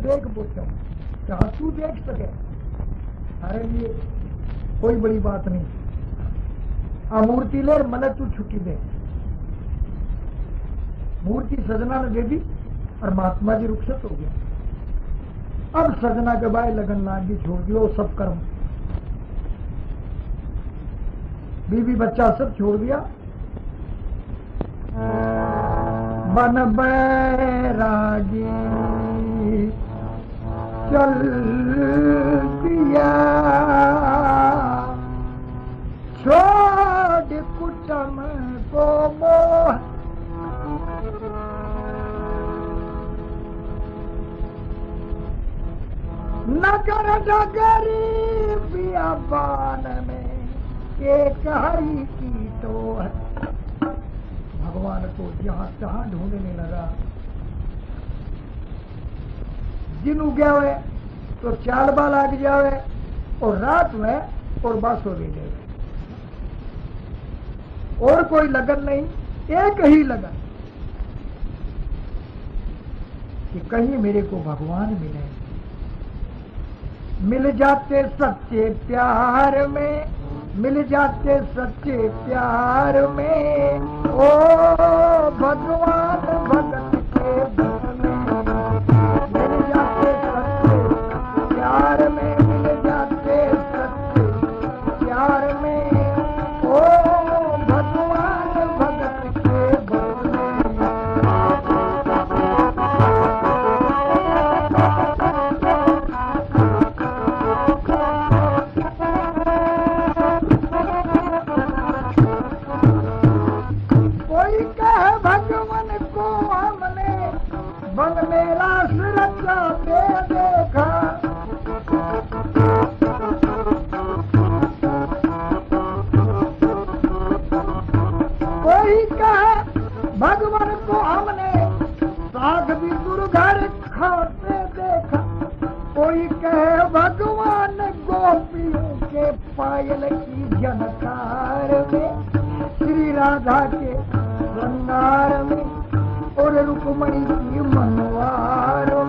देख हूँ। जहाँ तू देख सके, अरे ये कोई बड़ी बात नहीं। आ मूर्ति ले मन तू छुट्टी दे। मूर्ति सजना ने दे दी और महात्मा जी रुखसत हो गया। अब सजना के बाद लगन लाग, छोड़ दियो, सब कर्म। बीवी बच्चा सब छोड़ दिया। बन बैरागी चल दिया। छोड़ कुटम को मोह। नगर डगरी बियाबान में हरी की तो है भगवान को जहां तहां ढूंढने लगा दिन उगया हुए तो चाल बाल आग जावे, और रात में और बस बासो ले जाए और कोई लगन नहीं, एक ही लगन। कि कहीं मेरे को भगवान मिले। मिल जाते सच्चे प्यार में, मिल जाते सच्चे प्यार में। ओ भगवान! कोई कहे, भगवान को हमने साग भी गुरु घर खाते देखा। कोई कहे, भगवान गोपियों के पायल की जनकार में, श्री राधा के श्रृंगार में, और रुक्मणी की मनवार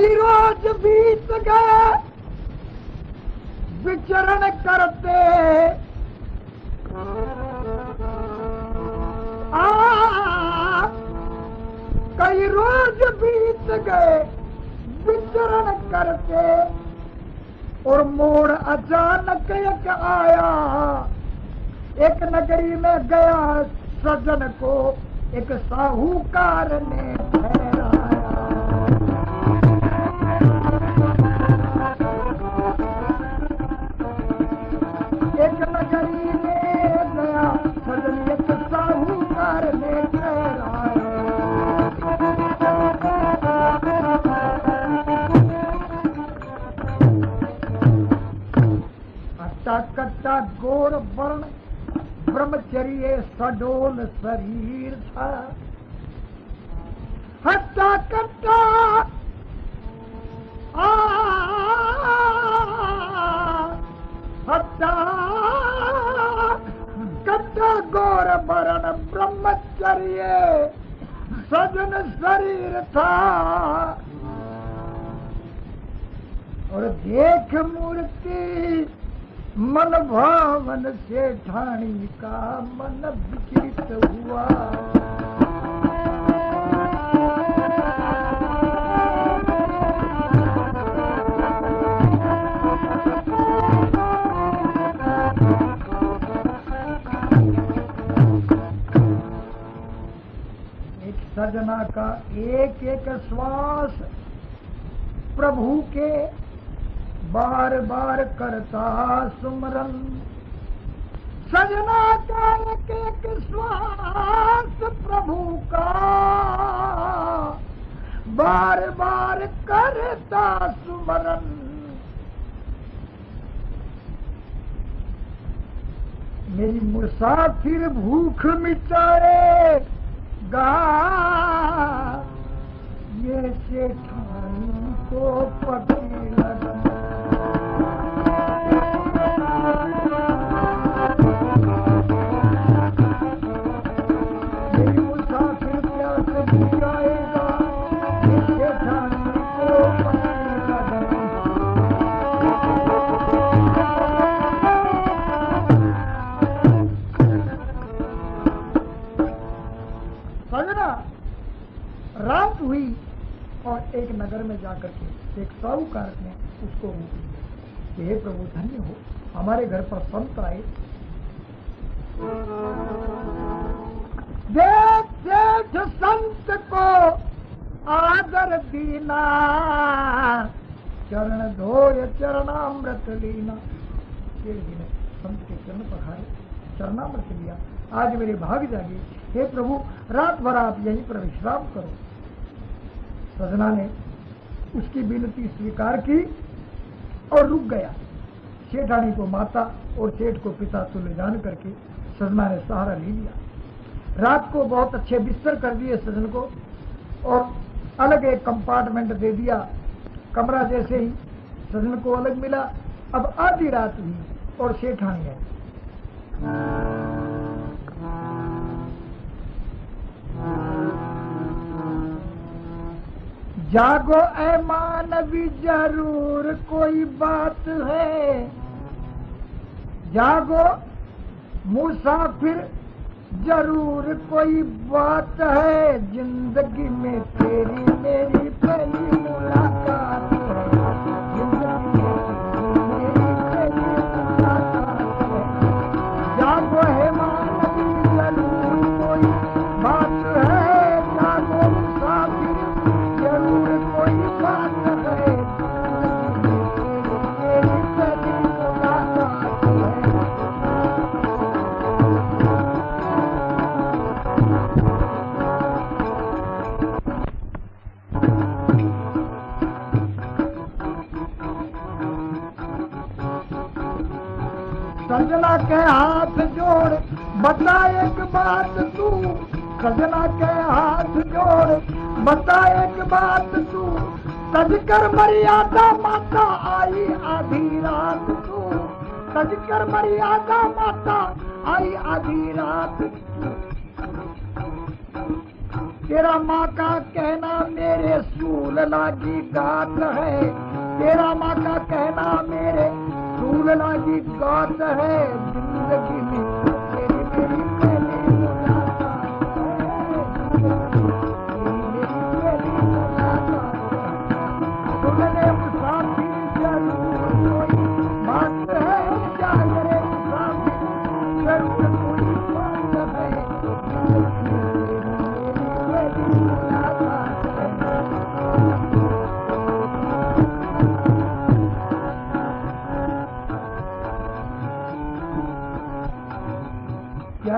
कई रोज बीत गए। विचरण करते। आ, कई रोज बीत गए विचरण करते। और मोड़ अचानक एक आया। एक नगरी में गया सजन को। एक साहूकार ने ठहराया गोर वर्ण ब्रह्मचर्य सडोल शरीर हट्टा कट्टा गोर वर्ण ब्रह्मचर्य सजन शरीर देख मूर्ति मन भावन से ठाणी का मन विचलित हुआ। एक सजना का एक एक श्वास प्रभु के बार बार करता सुमरन। सजना का एक एक श्वास प्रभु का। बार बार करता सुमरन। मेरी मुसाफिर भूख मिटाएगा ये सेठानी और एक नगर में जाकर के एक साहूकार ने उसको लिया कि हे प्रभु, धन्य हो, हमारे घर पर संत आए। देख संत को आदर दीना, चरण धोय चरणामृत लीना। सेठ जी ने संत के चरण पखारे चरणामृत लिया। आज मेरे भाग जागे, हे प्रभु, रात भर आप यहीं पर विश्राम करो। सजना ने उसकी विनती स्वीकार की और रुक गया। सेठानी को माता और सेठ को पिता तुल्य जान करके सजना ने सहारा ले लिया। रात को बहुत अच्छे बिस्तर कर दिए सजन को और अलग एक कंपार्टमेंट दे दिया। कमरा जैसे ही सजन को अलग मिला। अब आधी रात हुई और सेठानी है जागो, ऐ मानवी, ज़रूर कोई बात है। जागो, मुसाफिर, ज़रूर कोई बात है। ज़िंदगी में तेरी मेरी पहली मुलाकात है। जागो है। सजना के हाथ जोड़, बता एक बात तू। सजना के हाथ जोड़, बता एक बात तू। सजकर मर्यादा माता आई आधी रात तू। सजकर मर्यादा माता आई आधी रात तेरा माँ का कहना मेरे सूल लागी गात है। तेरा माँ का कहना मेरे सूल है। ज़िंदगी में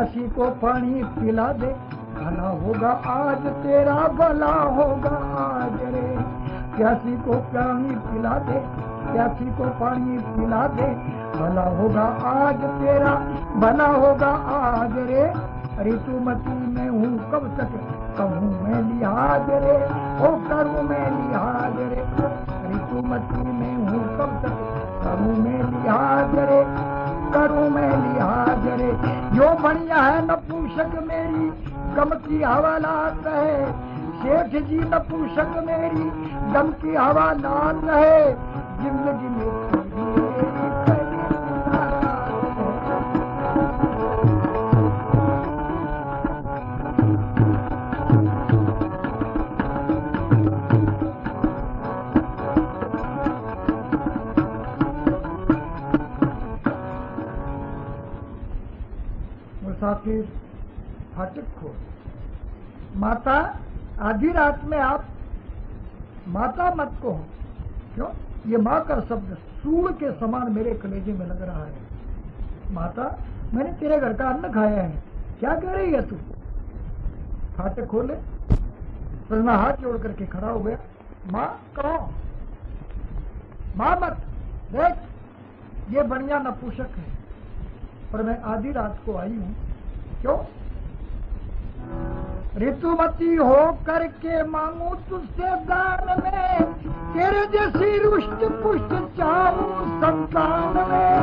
प्यासी को पानी पिला दे। भला होगा आज, तेरा भला होगा आज रे। प्यासी को पानी पिला दे, प्यासी को पानी पिला दे। भला होगा आज, तेरा भला होगा आज रे। ऋतुमती में हूँ, कब तक कहूँ मैं लिहाज रे? ओ करूँ मैं लिहाज रे। ऋतुमती में हूँ, कब तक कहूँ मैं लिहाज रे? करूँ मैं लिहाज यो बढ़िया है नपुंसक मेरी गम की हवालात है सेठ जी न पूछक मेरी गम की हवालात है ज़िंदगी में तेरी मेरी मुसाफिर फाटक खो। माता, आधी रात में आप माता मत को क्यों? ये माँ का शब्द सूर के समान मेरे कलेजे में लग रहा है। माता, मैंने तेरे घर का अन्न खाया है। क्या कह रही है तू? फाटक खोले। सजना हाथ जोड़ करके खड़ा हो गया। माँ, कहो। माँ मत, देख। ये बढ़िया नपुषक है। पर मैं आधी रात को आई हूँ। क्यों? ऋतुमती हो करके मांगू तुझसे दान में, तेरे जैसी रुष्ट पुष्ट चाहू संतान में।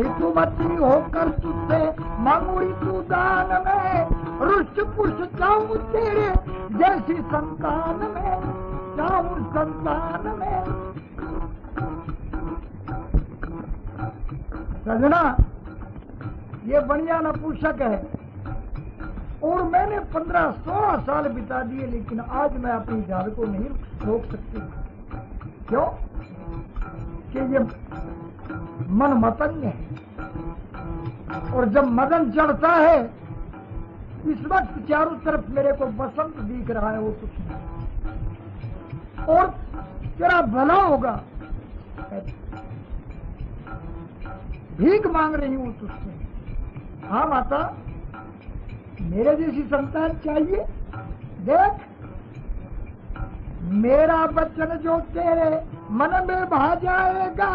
ऋतुमती होकर तुझसे मांगू ऋतु दान में, रुष्ट पुष्ट चाहू तेरे जैसी संतान में चाहू संतान में। सजना ये बढ़िया नपुषक है। और मैंने पंद्रह सोलह साल बिता दिए, लेकिन आज मैं अपनी जाल को नहीं रोक सकती। क्यों? कि ये मन मतंग है। और जब मदन चढ़ता है, इस वक्त चारों तरफ़ मेरे को बसंत दिख रहा है, वो कुछ नहीं। और तेरा भला होगा। भीख मांग रही हूँ तुझसे। हाँ माता, मेरे जैसी संतान चाहिए? देख, मेरा बच्चन जो तेरे मन में भा जाएगा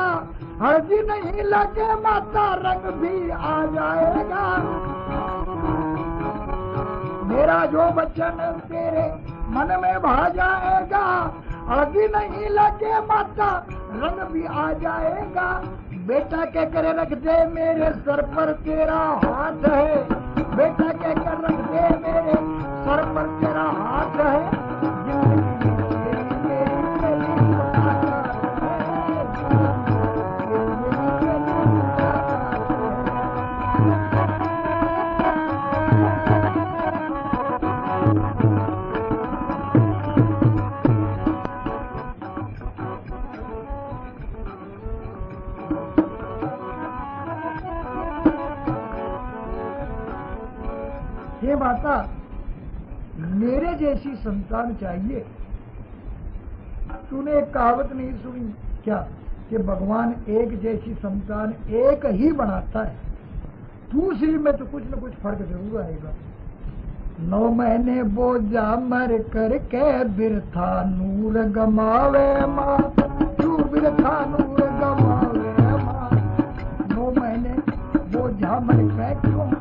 हल्दी नहीं लगे माता, रंग भी आ जाएगा। मेरा जो बच्चन तेरे मन में भा जाएगा हल्दी नहीं लगे माता रंग भी आ जाएगा। बेटा के करे रख दे मेरे सर पर, तेरा हाथ है। बेटा के कर रख दे मेरे सर पर, तेरा हाथ है। संतान चाहिए। तूने एक कहावत नहीं सुनी क्या? कि भगवान एक जैसी संतान एक ही बनाता है। दूसरी में तो कुछ न कुछ फ़र्क ज़रूर आएगा। नौ महीने बोझा मर कर के बिरथा नूर गमावे माँ। तू बिरथा नूर गमावे माँ? नौ महीने बोझा मर के क्यों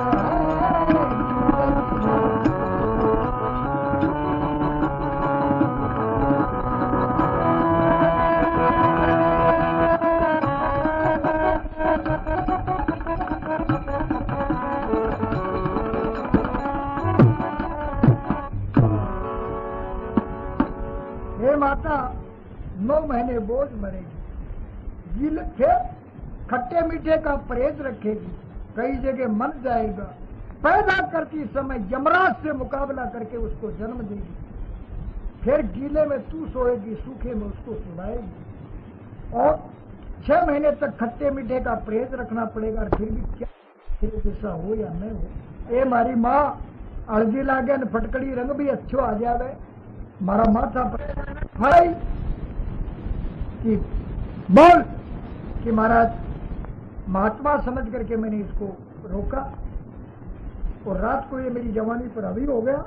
मीठे का परहेज रखेगी, कई जगह मर जाएगा। पैदा करती समय यमराज से मुकाबला करके उसको जन्म देगी। फिर गीले में तू सोएगी, सूखे में उसको सुनाएगी और छह महीने तक खट्टे मीठे का परहेज रखना पड़ेगा फिर भी क्या तेरे जैसा हो या न हो। ए मारी माँ, हल्दी लागे न फटकड़ी, रंग भी अच्छो आ जावे। मारा माथा भाई, कि बोल कि महाराज महात्मा समझ करके मैंने इसको रोका और रात को ये मेरी जवानी पर अभी हो गया।